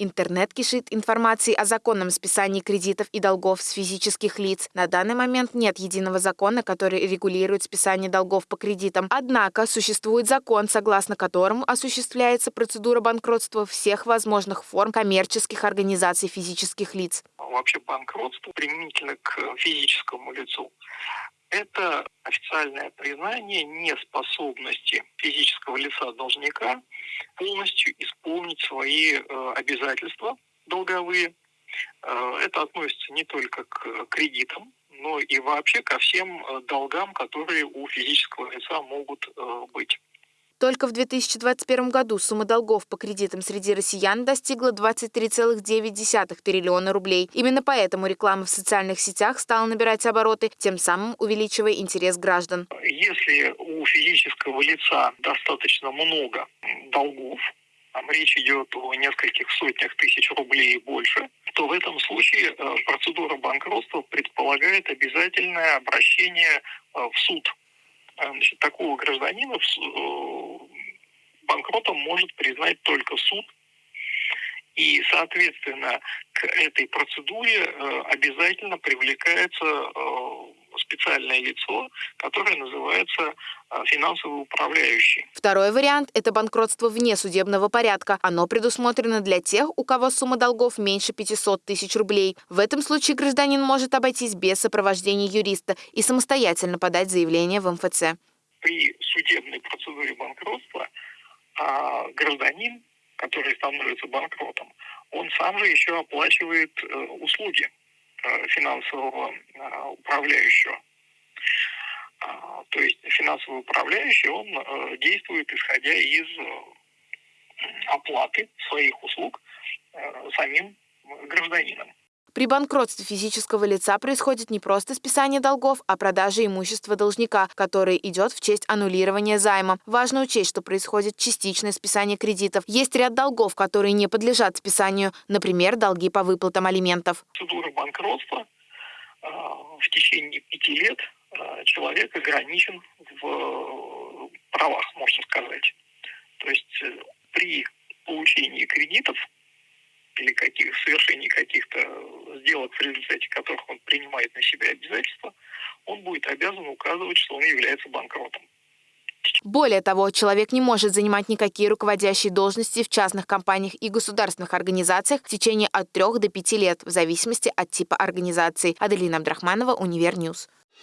Интернет кишит информацией о законном списании кредитов и долгов с физических лиц. На данный момент нет единого закона, который регулирует списание долгов по кредитам. Однако существует закон, согласно которому осуществляется процедура банкротства всех возможных форм коммерческих организаций физических лиц. Вообще банкротство применительно к физическому лицу это официальное признание неспособности физического лица должника полностью исполнить свои э, обязательства долговые. Э, это относится не только к кредитам, но и вообще ко всем э, долгам, которые у физического лица могут быть. Только в 2021 году сумма долгов по кредитам среди россиян достигла 23,9 триллиона рублей. Именно поэтому реклама в социальных сетях стала набирать обороты, тем самым увеличивая интерес граждан. Если у физического лица достаточно много долгов, там речь идет о нескольких сотнях тысяч рублей и больше, то в этом случае э, процедура банкротства предполагает обязательное обращение э, в суд значит, такого гражданина э, банкротом может признать только суд. И, соответственно, к этой процедуре э, обязательно привлекается э, специальное лицо, которое называется а, финансовый управляющий. Второй вариант – это банкротство вне судебного порядка. Оно предусмотрено для тех, у кого сумма долгов меньше 500 тысяч рублей. В этом случае гражданин может обойтись без сопровождения юриста и самостоятельно подать заявление в МФЦ. При судебной процедуре банкротства а, гражданин, который становится банкротом, он сам же еще оплачивает э, услуги Э, финансового э, управляющего. То есть финансовый управляющий, он э, действует исходя из оплаты своих услуг самим гражданином. При банкротстве физического лица происходит не просто списание долгов, а продажа имущества должника, который идет в честь аннулирования займа. Важно учесть, что происходит частичное списание кредитов. Есть ряд долгов, которые не подлежат списанию, например, долги по выплатам алиментов. Процедура банкротства э, в течение пяти лет э, человек ограничен в э, правах, можно сказать. То есть при получении кредитов или каких, совершении каких-то сделок, в результате которых он принимает на себя обязательства, он будет обязан указывать, что он является банкротом. Более того, человек не может занимать никакие руководящие должности в частных компаниях и государственных организациях в течение от 3 до 5 лет, в зависимости от типа организации. Аделина Абдрахманова, Univer News.